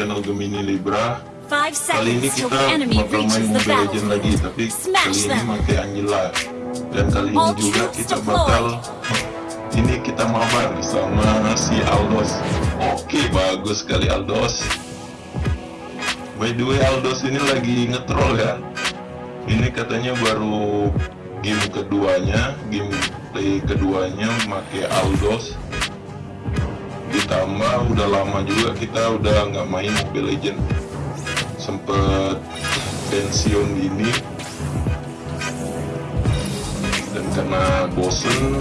channel Gemini Libra. Kali ini kita bakal main Mobile Legends lagi, tapi kali ini pakai Angela. Dan kali ini juga kita bakal ini kita mabar sama si Aldos. Oke, bagus sekali Aldos. By the way, Aldos ini lagi ngetrol ya. Ini katanya baru game keduanya, game play keduanya pakai Aldos ditambah udah lama juga kita udah nggak main Mobile Legend. Sempet pensiun gini. Dan karena bosen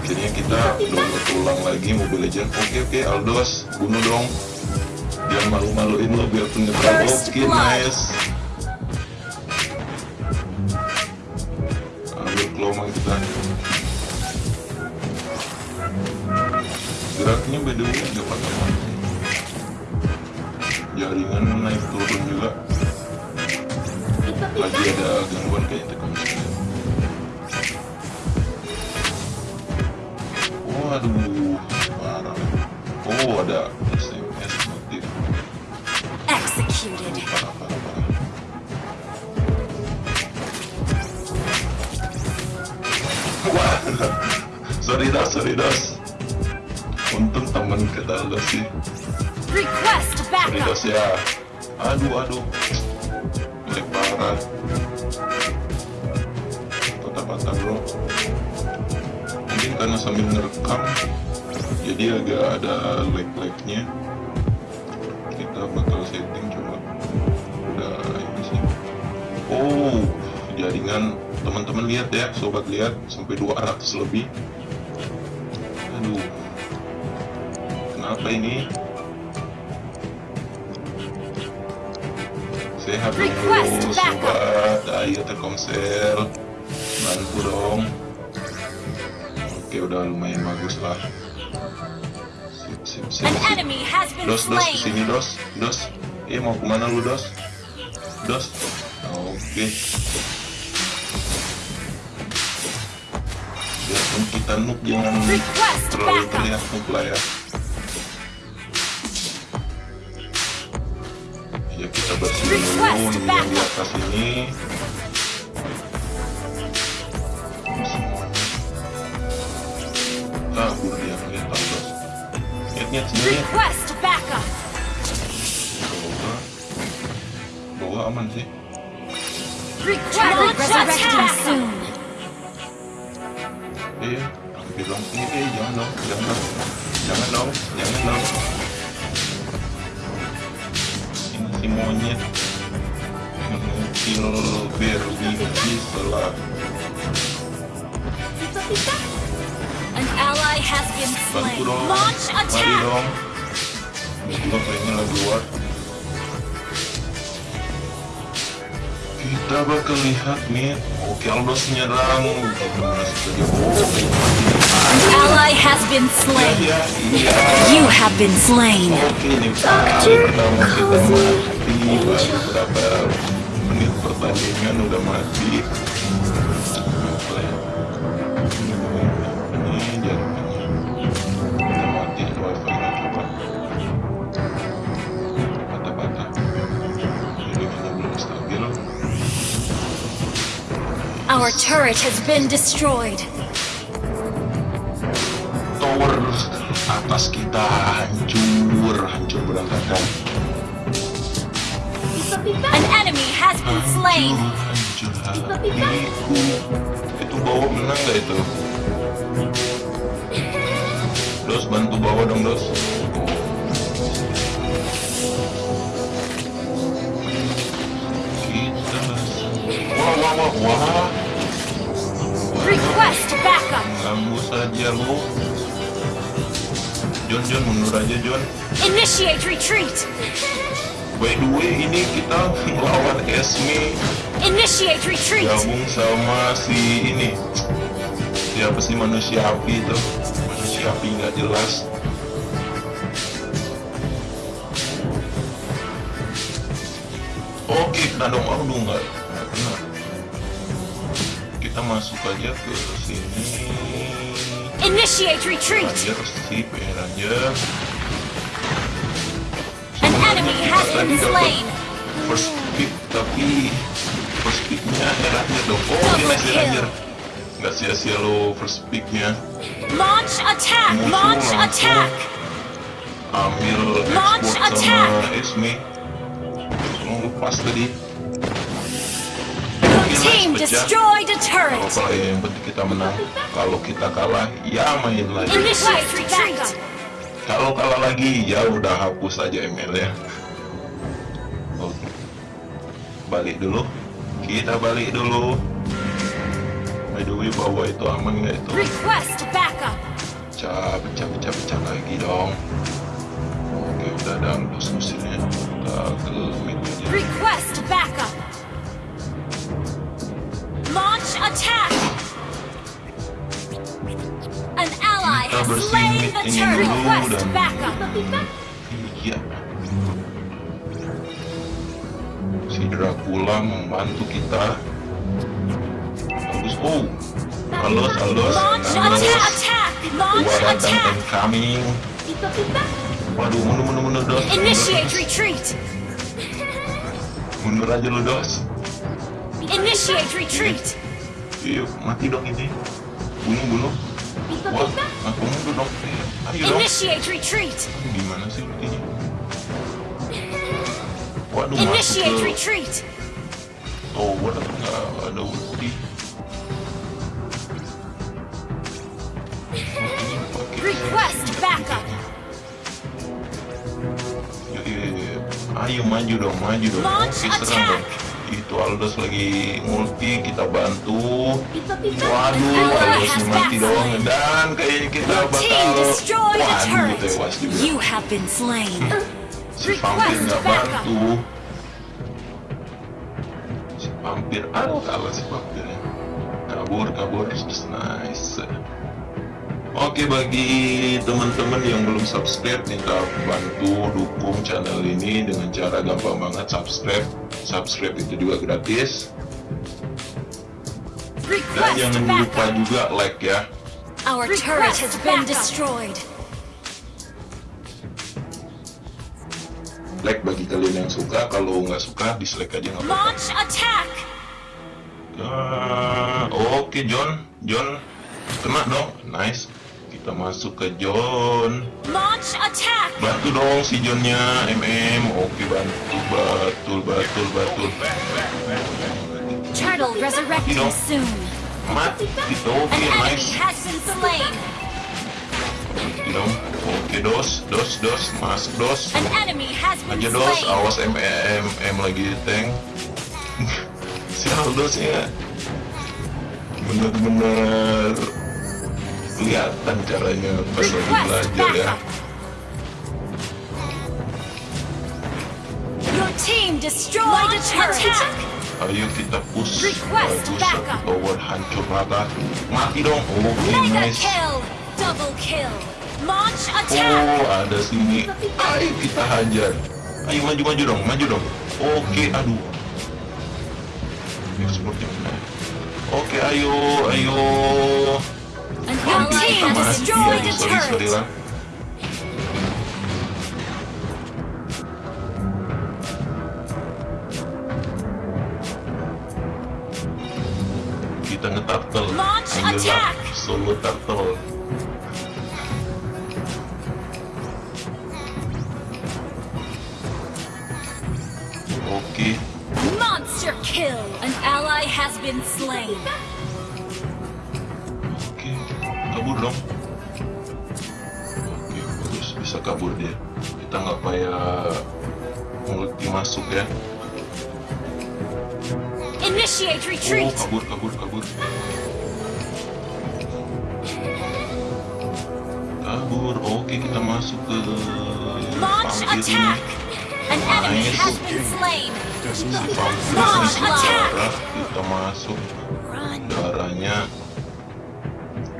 akhirnya kita download ulang lagi Mobile Legend. Oke oke Aldos bunuh dong. Jangan malu-maluin lo biar First oke blood. nice. Ambil kelomang kita agak patah mati jaringan naik turun juga. Lagi ada gangguan kayak telkomsel waduh parah. Oh ada SMS notif. Executed. parah parah parah. Wah sorry das sorry das untung temen kata lo sih. Ya aduh aduh. Jelek parah patah-patah bro. Mungkin karena sambil ngerekam jadi agak ada lag-lagnya. Kita bakal setting coba udah ini sih. Oh jaringan. Teman-teman lihat ya sobat lihat sampai 200 lebih. Aduh kenapa ini sehat dulu sobat ayo telkomsel bantu dong oke udah lumayan bagus lah sip sip sip, sip. Dos, dos, ke sini dos, dos. Eh mau ke mana lu dos? Dos. Oke. Biarpun kita noob jangan terlalu terlihat noob lah. Ya nih yang di atas ini. Semuanya. Kabur dia lihat dos. Lihat lihat sini lihat. Request backup. Bawa, bawa aman sih. Iya, bilang ini eh jangan dong, jangan dong, jangan dong, jangan dong. Ini si monyet mengukil berbiji setelah An ally has been slain. Launch mari attack. Gila kayaknya lagi war. Kita bakal lihat nih, oke Aldos nyerang, gimana sih tadi? Oh, An ally has been iya, slain. iya, iya. You have been slain. Oke, ini pertama kita mati baru berapa menit pertandingan udah mati. Our turret has been destroyed. Tower atas kita hancur, hancur berantakan. An enemy has been slain. Itu bawa menang gak itu? Dos bantu bawa dong dos. Wah wah wah. Request backup. Ganggu saja lu. John John mundur aja John. Initiate retreat. By the way ini kita melawan Esme Initiate retreat. gabung sama si ini. Siapa sih manusia api itu? Manusia api nggak jelas. Oke kena dong dong nggak kena. Kita masuk aja ke sini. Initiate retreat. Ranger ya Ranger An enemy has been slain. first pick tapi first picknya eh Ranger dong oh Double kill. Ranger nggak sia-sia lo first picknya Launch attack. Musuh Launch attack. ambil Launch attack. sama Esme lepas tadi Your team pecah. destroyed a turret. kalau yang penting kita menang kalau kita kalah ya main lagi Initiate retreat. Kalau kalah lagi ya udah hapus aja email ya. Oke. Balik dulu. Kita balik dulu. By the way bawa itu aman nggak itu? Request backup. pecah pecah pecah pecah lagi dong. Oke udah ada dos musuhnya kita ke mid aja Request backup. Launch attack. Kita ini turret. dulu dan- iya si Dracula membantu kita bagus oh. Attack. Launch Gua datang attack. incoming waduh mundur mundur mundur dos Initiate retreat. mundur aja lu dos Initiate retreat. iya mati dong ini bunuh bunuh wah aku mundur dong Eh, ayo dong Initiate retreat. gimana sih ultinya waduh masuk Initiate ke retreat. tower nggak ada ulti Oke. Request backup. Yuk, yuk, yuk. Ayo maju dong, maju dong. Launch Oke, serang dong. attack. Itu Aldos lagi multi, kita bantu. Waduh, Ally Aldos mati dong. Dan kayaknya kita bakal... Waduh, tewas juga. Slain. Si vampir nggak backup. bantu. Si vampir, aduh kalah si vampirnya. Kabur, kabur, nice. Oke bagi teman-teman yang belum subscribe minta bantu dukung channel ini dengan cara gampang banget subscribe. Subscribe itu juga gratis. Dan jangan lupa juga like ya. Our turret has been destroyed. like bagi kalian yang suka kalau nggak suka dislike aja nggak apa-apa. Launch attack. Ah, oke John. John kena dong. Nice kita masuk ke John. Launch attack. bantu dong si Johnnya MM oke bantu. Batul batul batul Turtle resurrecting Dino. soon. mati. Gitu An oke nice. Mati dong. Oke dos dos dos. Masuk dos. Aja dos awas MM M lagi tank. Si Aldosnya bener-bener kelihatan caranya pas lagi belajar ya ayo kita push Request bagus backup. satu tower hancur rata mati dong oke Mega nice kill. Double kill. Launch attack. Oh, ada sini. Ayo kita hajar. Ayo maju maju dong, maju dong. Oke, aduh. Ekspornya mana? Oke, ayo, ayo. An ally Kita has mati. destroyed a turret. Kita ngetartel. Launch attack. Solo turtle. Oke. Monster kill. An ally has been slain. Kabur dong. Oke, bagus bisa kabur dia. Kita nggak payah multi masuk ya. Initiate Oh, retreat. kabur, kabur, kabur. Kabur. Oke, kita masuk ke Launch attack. An enemy Nice. has been slain. Launch attack. kita masuk darahnya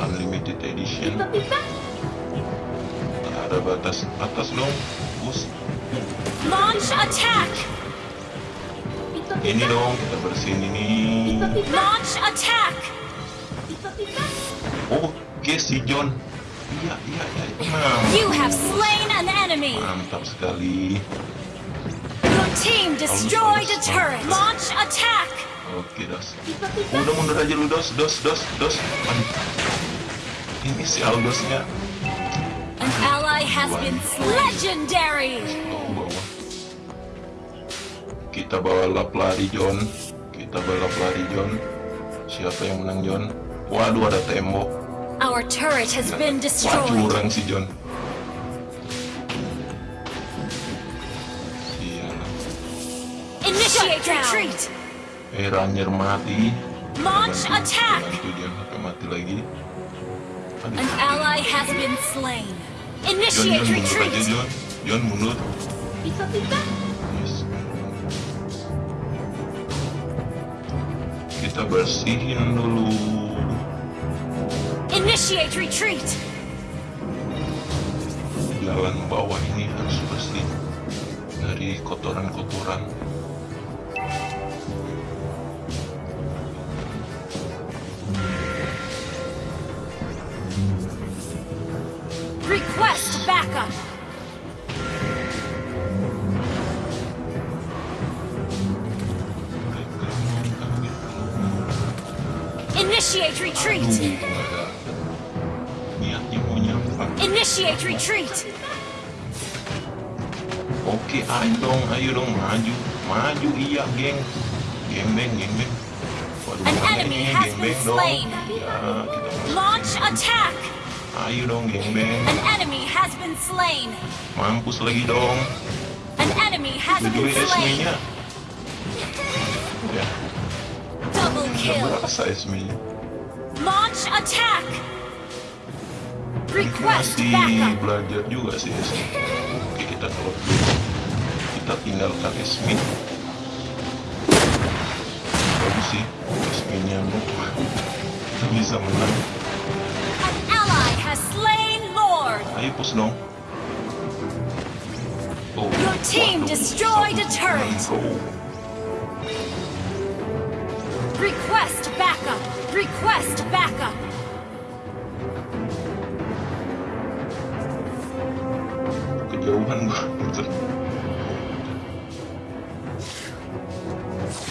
unlimited edition. Ada batas atas dong. Push. Launch attack. Ini dong kita bersihin ini. Launch attack. Oke Oke si John. Iya iya iya. You have slain an enemy. mantap sekali. Your team destroyed a turret. Launch attack. Oke dos. Udah mundur aja lu dos dos dos dos. Aduh. Ini si Aldosnya. An ally has been. Legendary. Kita bawa lap lari John. Kita bawa lap lari John. Siapa yang menang John? Waduh ada tembok. Our turret has been destroyed. curang si John. Initiate retreat. Eh Ranyer mati. Launch attack. Bantu dia mati lagi. An ally has been slain. Initiate retreat. Yes. Kita bersihin dulu. Initiate retreat. Jalan bawah ini harus bersih dari kotoran-kotoran. Request backup. Initiate Aduh, retreat. nggak ada. Niatnya mau nyampak. Initiate retreat. Oke, ayo dong, ayo dong, maju, maju, iya, geng, gengbeng, gengbeng. Waduh, An mana enemy ini, has gengbeng been dong. slain. Ya, kita masuk. Launch attack. Ayo dong, gengbeng. An enemy has been slain. Mampus lagi dong. An enemy has been slain. esminya. Ya, Double kill. berasa esminya. Launch attack. Request backup. belajar juga sih esmi. Oke, kita keluar dulu. Kita tinggalkan esmi. Bagus sih, esminya. Kita bisa menang. Push dong. Oh, Your team destroyed a turret. Request backup. Request backup.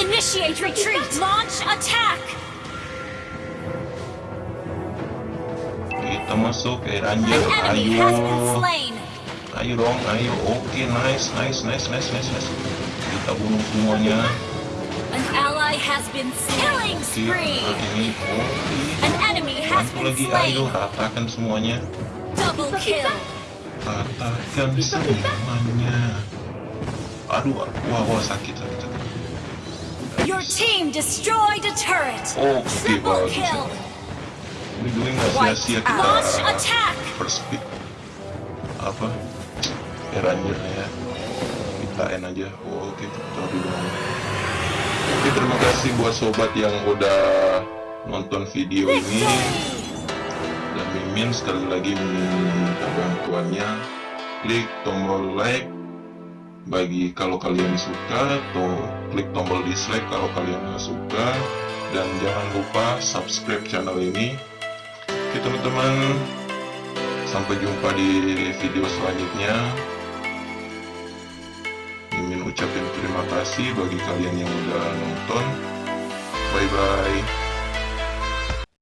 Initiate retreat. Launch attack. Kita masuk An Ranger. Ayo. Ayo dong, ayo. Oke, nice, nice, nice, nice, nice, nice. Kita bunuh semuanya. An ally has been killing Oke, spree. ini oke. An enemy has Bantu been lagi, ayo ratakan semuanya. Double kill. Ratakan semuanya. Aduh, wah, wah, sakit, sakit, sakit. Your team destroyed a turret. Oke, Triple bagus. kill. Ini dulu nggak sia-sia kita first pick. Apa? Ya, Ranger ya. Kita N aja. Oke, kita dulu. Oke, terima kasih buat sobat yang udah nonton video ini. Dan Mimin sekali lagi minta bantuannya. Klik tombol like bagi kalau kalian suka atau klik tombol dislike kalau kalian nggak suka dan jangan lupa subscribe channel ini oke teman-teman. Sampai jumpa di video selanjutnya. Mimin ucapin terima kasih bagi kalian yang udah nonton. Bye bye